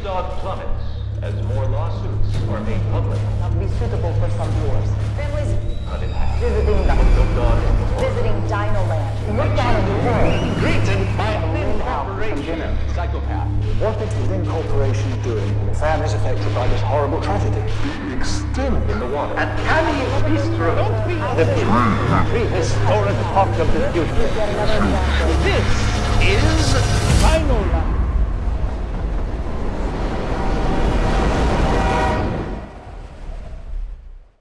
stock plummets as more lawsuits are made public. Not be suitable for some viewers. Families visiting the visiting Dino Land. Look down at the world. Greeted by a corporation. Psychopath. What is in corporation doing? Families affected by this horrible tragedy. Extinct in the water. And can we be? The prehistoric park of the future. This